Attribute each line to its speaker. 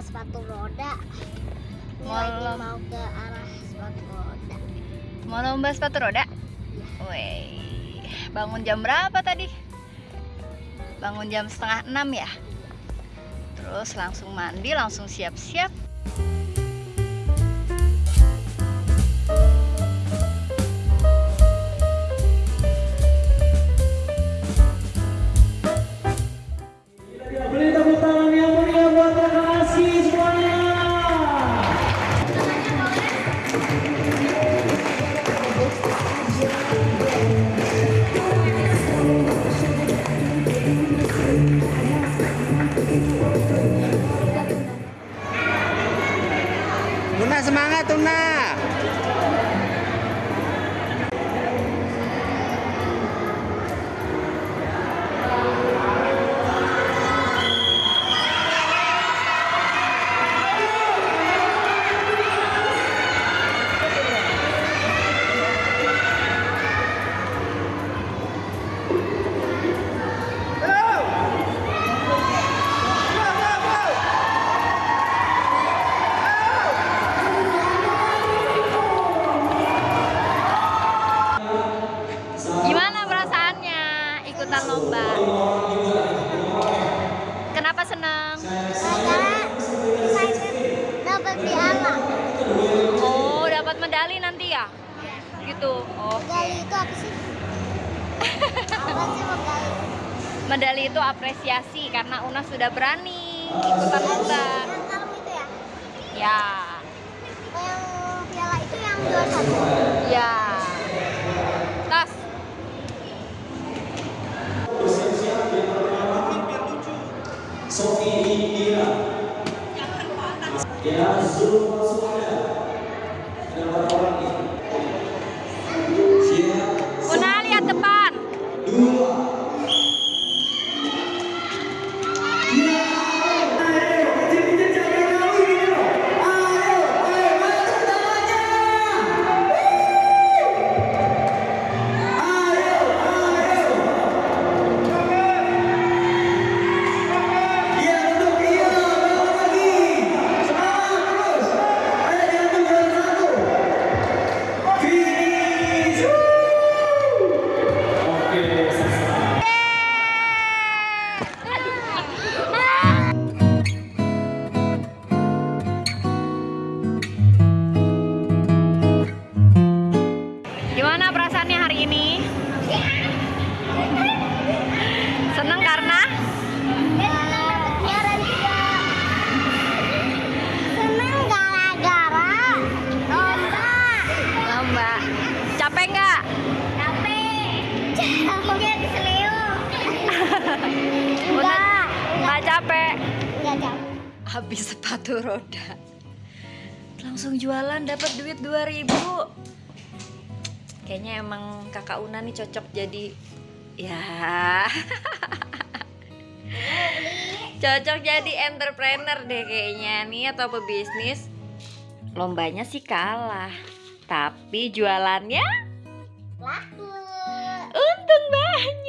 Speaker 1: sepatu roda. Ini
Speaker 2: Mau
Speaker 1: lagi mau ke arah sepatu roda.
Speaker 2: Mau lomba sepatu roda? Woi, bangun jam berapa tadi? Bangun jam setengah enam ya? Terus langsung mandi, langsung siap-siap.
Speaker 3: Tuna semangat Tuna.
Speaker 1: Dapat piala.
Speaker 2: Oh, dapat medali nanti ya? Gitu. Oke.
Speaker 1: Medali itu apa sih? apa sih medali?
Speaker 2: Medali itu apresiasi karena Una sudah berani ikutan lomba.
Speaker 1: Yang kalung itu ya?
Speaker 2: Ya.
Speaker 1: Oh, yang piala itu yang juara satu.
Speaker 2: Ya. Tas.
Speaker 4: Sofi Indira. Ya, Zulfa Suada. Ada berapa orang nih?
Speaker 1: Capeknya keselio. Enggak.
Speaker 2: nggak capek.
Speaker 1: Enggak capek.
Speaker 2: Habis sepatu roda. Langsung jualan dapat duit 2000 Kayaknya emang kakak Una nih cocok jadi ya cocok jadi entrepreneur deh kayaknya nih atau pebisnis lombanya sih kalah tapi jualannya Man.